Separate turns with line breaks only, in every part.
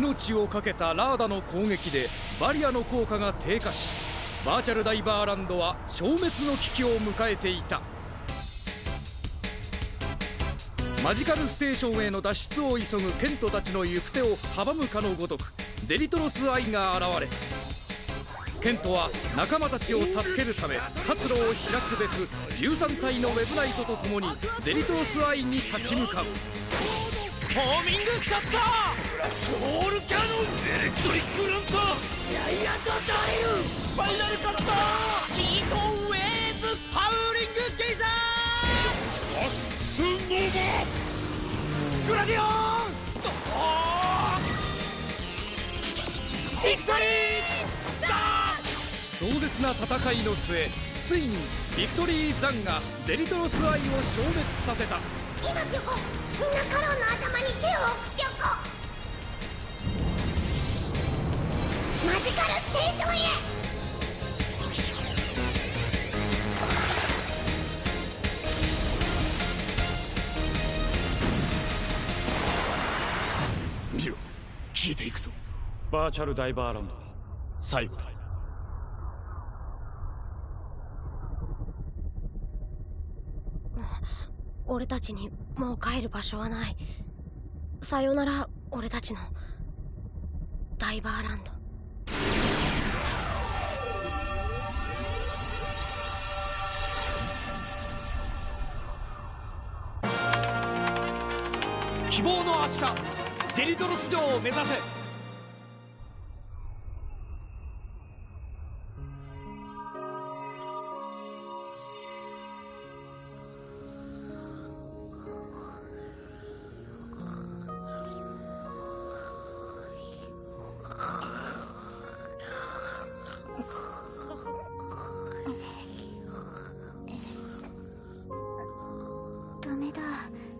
命を懸けたラーダの攻撃でバリアの効果が低下しバーチャルダイバーランドは消滅の危機を迎えていた。マジカルステーションへの脱出を急ぐケントたちの行く手を阻むかのごとくデリトロス・アイが現れケントは仲間たちを助けるため活路を開くべく13体のウェブナイトと共にデリトロス・アイに立ち向かう。
ホーミングシャッターオールキャノンエレクトリックランタージャイアントダイルファイナルカッターヒートウェーブハウリングゲイザーアックスノーバグラディオンビクトリー
壮絶な戦いの末ついにビクトリー・ザンがデリトロス・アイを消滅させた。
今ピョコみんなカロンの頭に手を置くピョコジカルステーションへ！
見ろ消えていくぞ。
バーチャルダイバーランド最後だ。
俺たちにもう帰る場所はない。さよなら俺たちのダイバーランド
希望の明日デリトロス城を目指せ。
ダメだ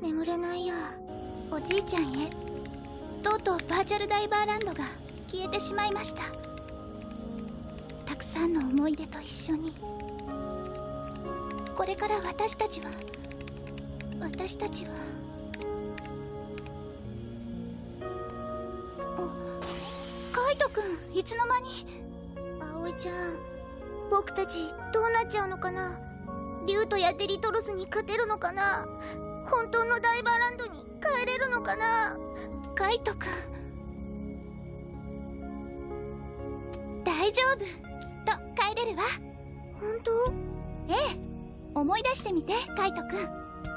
眠れないや。おじいちゃんへ。とうとうバーチャルダイバーランドが消えてしまいました。たくさんの思い出と一緒に。これから私たちは私たちはカイトくんいつの間に？葵ちゃん僕たちどうなっちゃうのかな？リュウトやデリトロスに勝てるのかな？本当のダイバーランドに。帰れるのかな？カイトくん。大丈夫。きっと帰れるわ。本当？ええ。思い出してみてカイトくん。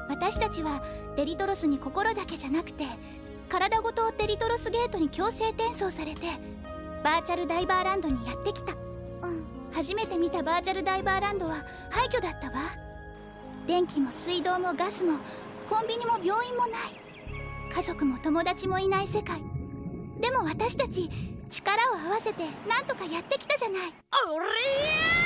私たちはデリトロスに心だけじゃなくて体ごとデリトロスゲートに強制転送されてバーチャルダイバーランドにやってきた。うん。初めて見たバーチャルダイバーランドは廃墟だったわ。電気も水道もガスもコンビニも病院もない家族も友達もいない世界。でも私たち力を合わせてなんとかやってきたじゃない。
おり
や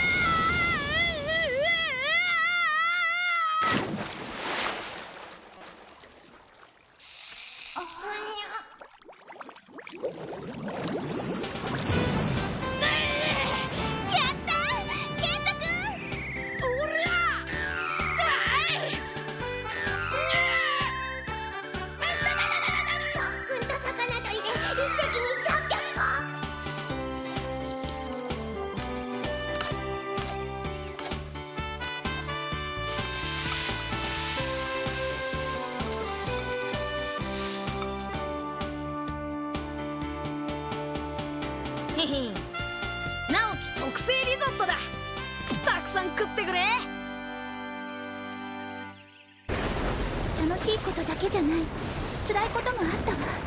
こともあったわ。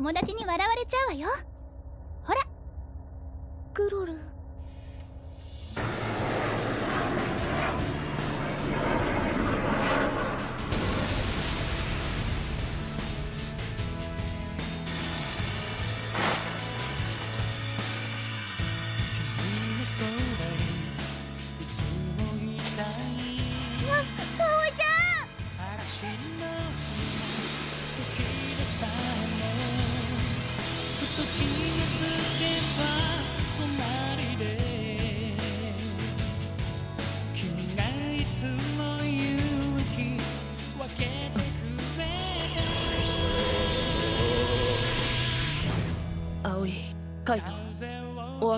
友達に笑われちゃうわよ。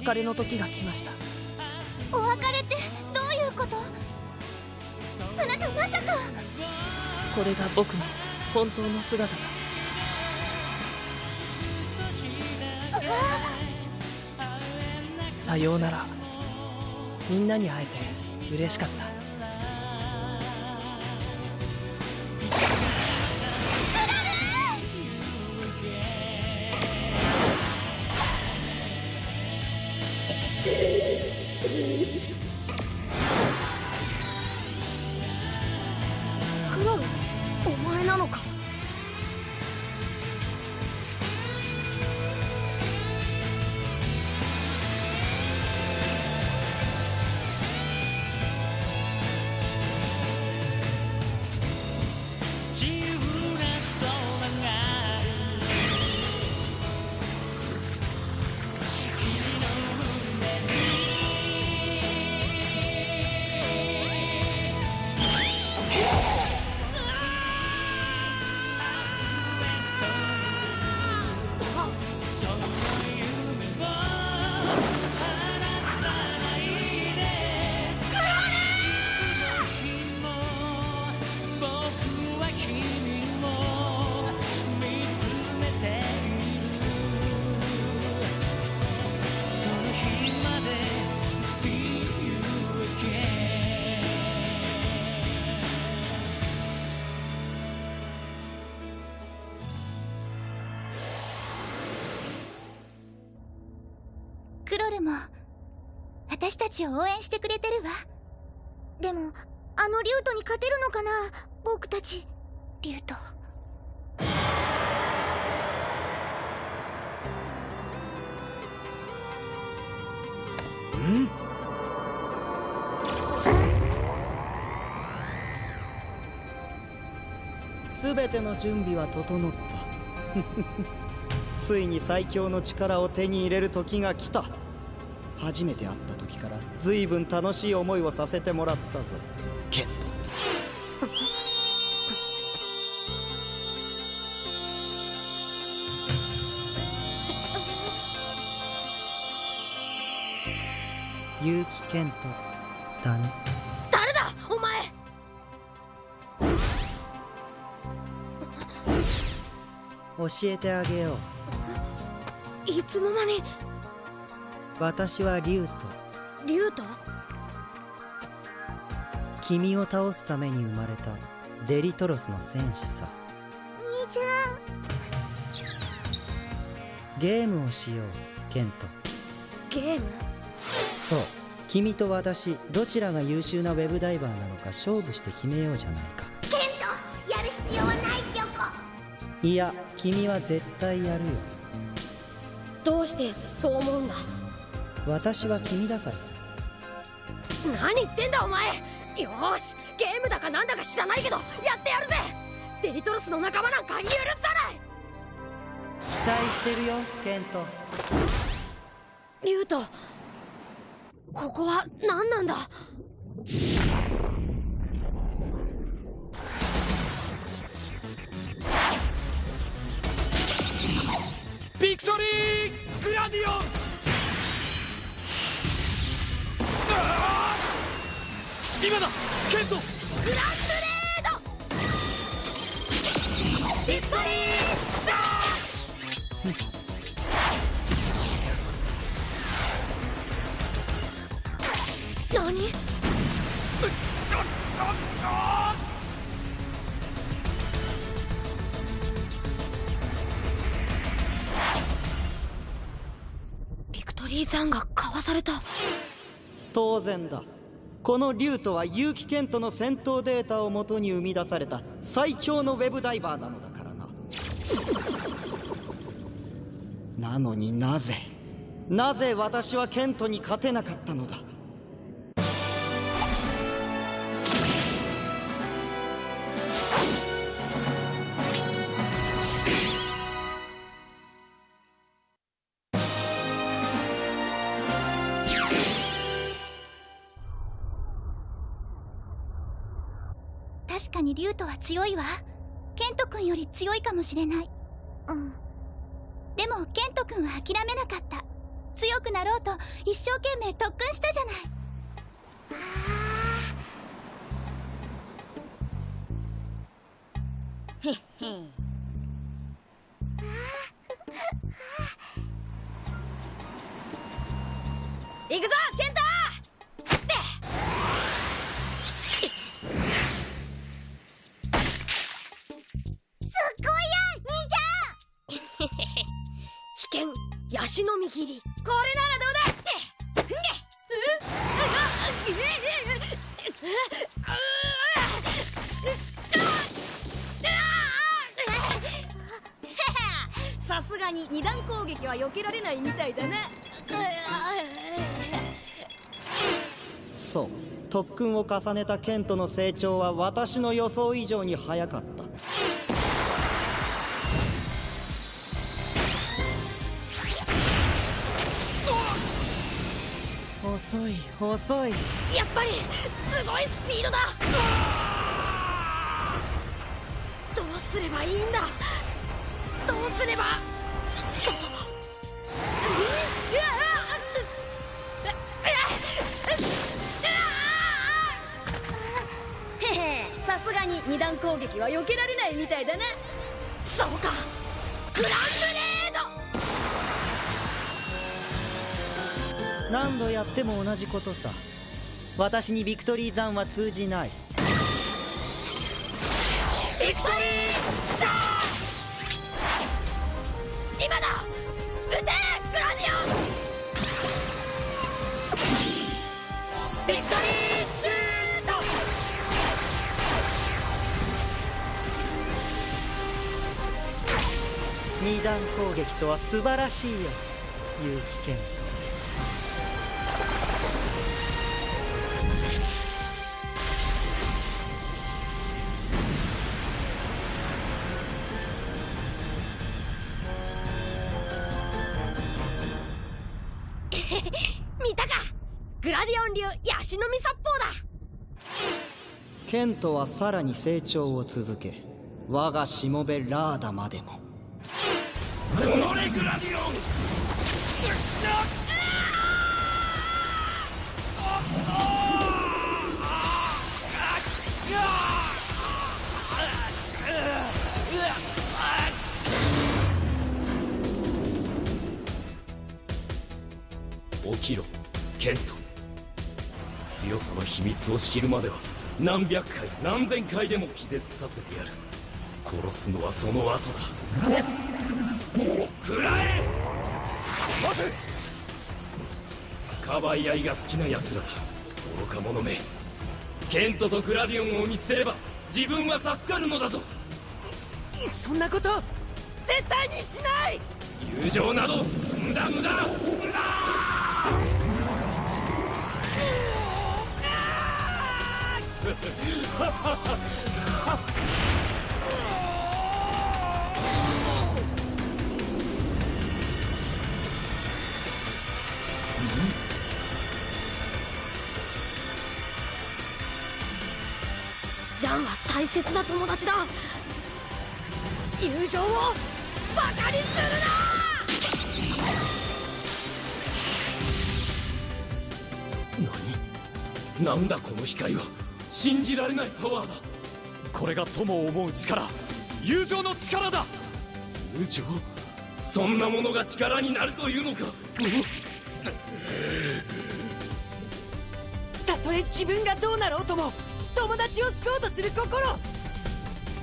別れの時が来ました。
お別れってどういうこと？あなたまさか。
これが僕の本当の姿だ。さようなら。みんなに会えて嬉しかった
ちを応援してくれてるわ。でもあのリュートに勝てるのかな？僕たち。リュート
全ての準備は整った。ついに最強の力を手に入れる時が来た初めて会った時から随分楽しい思いをさせてもらったぞ。ケント。結城ケントだね。
誰だ？お前！
教えてあげよう。
いつの間に
私はリュウト
リュート
君を倒すために生まれた。デリトロスの戦士さ。
兄ちゃん。
ゲームをしようケント。
ゲーム？
そう。君と私どちらが優秀なウェブダイバーなのか勝負して決めようじゃないか。
ケントやる必要はないピョコ
いや君は絶対やるよ。
どうしてそう思うんだ？
私は君だからさ。
何言ってんだお前。よーしゲームだかなんだか知らないけどやってやるぜ。デリトロスの仲間なんか許さない。
期待してるよケント。
リュウトここは何なんだ？
ビクトリーグラディオン今だケント
グランブレードビクトリーザー何ビクトリーザンがかわされた。
当然だ。この竜とは結城ケントの戦闘データをもとに生み出された最強のウェブダイバーなのだからな。なのになぜなぜ私はケントに勝てなかったのだ？
確かにリュウトは強いわ。ケント君より強いかもしれない。うん。でもケント君は諦めなかった。強くなろうと一生懸命特訓したじゃない。
行くぞケンヤシの実切り。これならどうだって。んげ。さすがに二段攻撃は避けられないみたいだね。
そう。特訓を重ねたケントの成長は私の予想以上に早かった。遅い遅い。
やっぱりすごいスピードだ。どうすればいいんだ。どうすれば。へへさすがに二段攻撃は避けられないみたいだねそうか。グランブレ
何度やっても同じことさ。私にビクトリー山は通じない。
ビクトリー今だ！撃て！グラディオン！ビクトリーシュート！
二段攻撃とは素晴らしいよ。結城ケ
グラディオン流ヤシの実殺法だ。
ケントはさらに成長を続け我がしもべラーダまでも。
オレグラディオン起きろケント強さの秘密を知るまでは何百回何千回でも気絶させてやる。殺すのはその後だ。食らえ!待て!かばい合いが好きな奴らだ。愚か者め。ケントとグラディオンを見捨てれば自分は助かるのだぞ。
そんなこと絶対にしない!
友情など無駄!無駄
ジャンは大切な友達だ。友情をバカにするな！
何？なんだこの光は？信じられないパワーだ。
これが友を思う力。友情の力だ。
友情？そんなものが力になるというのか。
たとえ自分がどうなろうとも友達を救おうとする心。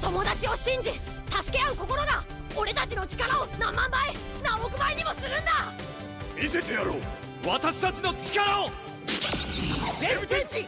友達を信じ助け合う心が俺たちの力を何万倍何億倍にもするんだ。
見せてやろう。私たちの力を。
ウェブチェンジ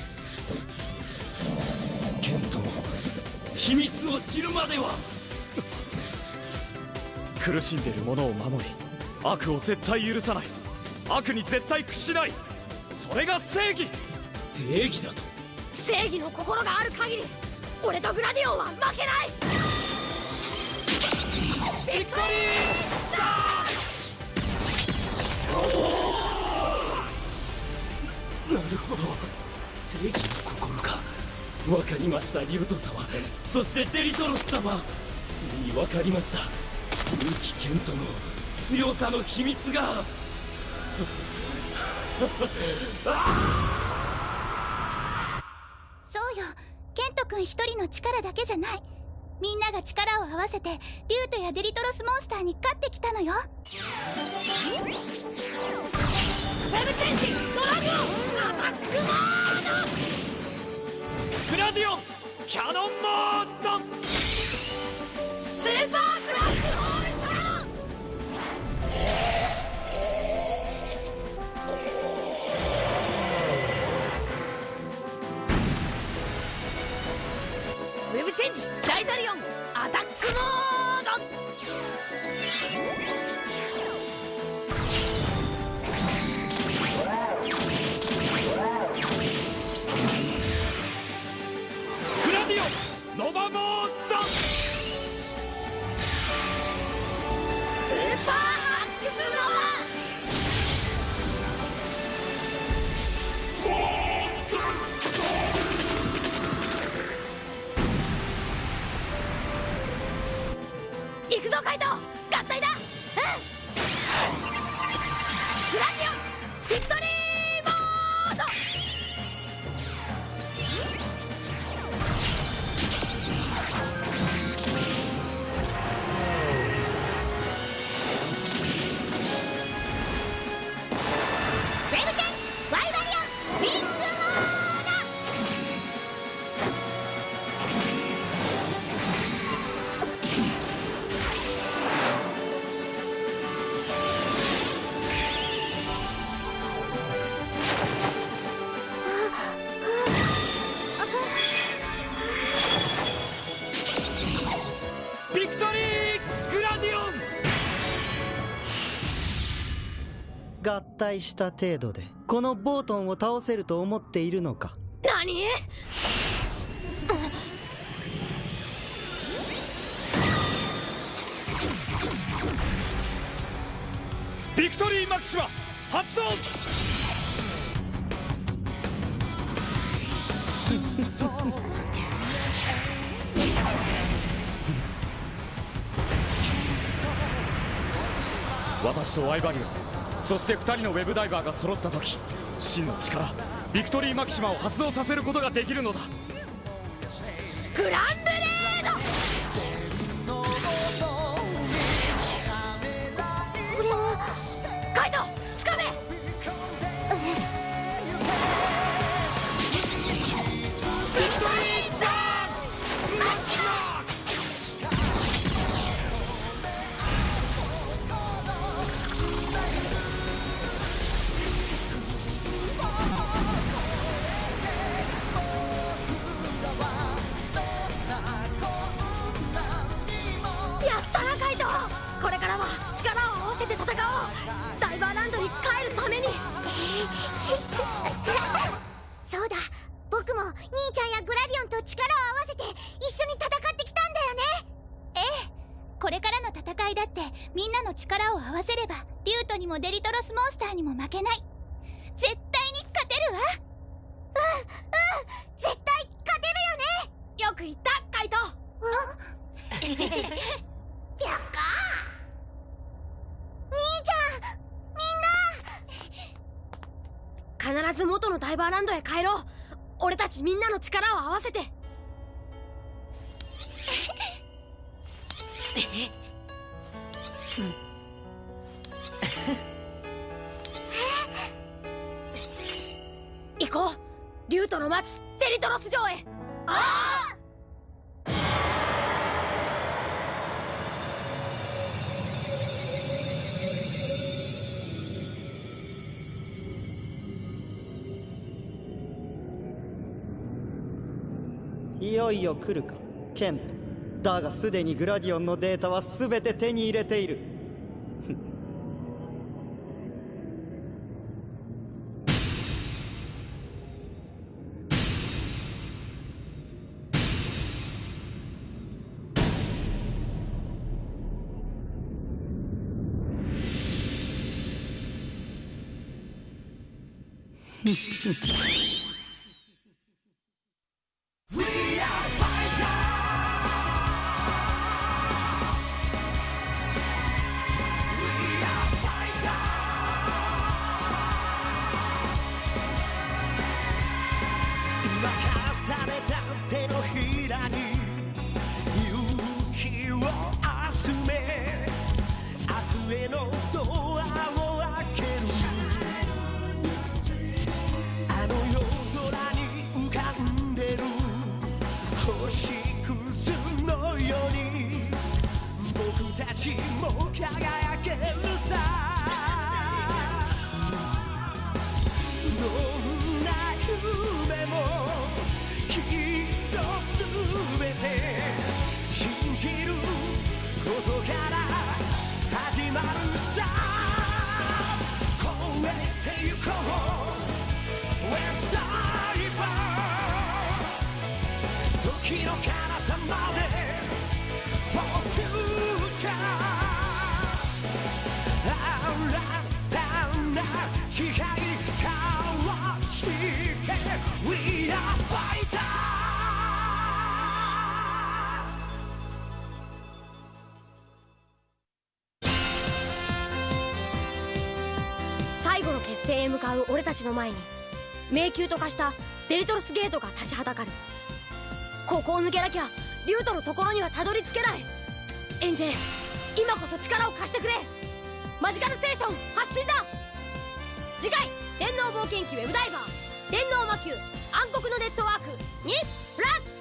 秘密を知るまでは。
苦しんでいる者を守り悪を絶対許さない。悪に絶対屈しない。それが正義。
正義だと。
正義の心がある限り俺とグラディオンは負けない。ビクトリ
なるほど。正義の心かわかりましたリュウト様。そしてデリトロス様。ついにわかりました。勇気ケントの強さの秘密が。
そうよ。ケント君一人の力だけじゃない。みんなが力を合わせてリュートやデリトロスモンスターに勝ってきたのよ。
ウェブチェンジドラゴンアタックモード
グラディオンキャノンモード。
スーパーブラックホールトラン。ウェブチェンジダイタリオンアタックモード。
ノバモ
合体
した程度でこのボートンを倒せると思っているのか？
何？
ビクトリーマキシマ発動！私とワイバリオンそして2人のウェブダイバーが揃った時真の力ビクトリーマキシマを発動させることができるのだ。
グランド必ず元のダイバーランドへ帰ろう。俺たちみんなの力を合わせて。行こう竜との待つテリトロス城へ
ああ
いよ来るか。ケント。だがすでにグラディオンのデータは全て手に入れている。
任 明日へのドアを開けるあの夜空に浮かんでる星屑のように僕たちも輝けるさ光交わして We are fighter
最後の決戦へ向かう俺たちの前に迷宮と化したデリトロスゲートが立ちはだかる。ここを抜けなきゃリュートのところにはたどり着けない。エンジェ今こそ力を貸してくれ。マジカルステーション発進だ。次回電脳冒険記ウェブダイバー電脳魔球暗黒のネットワークにプラス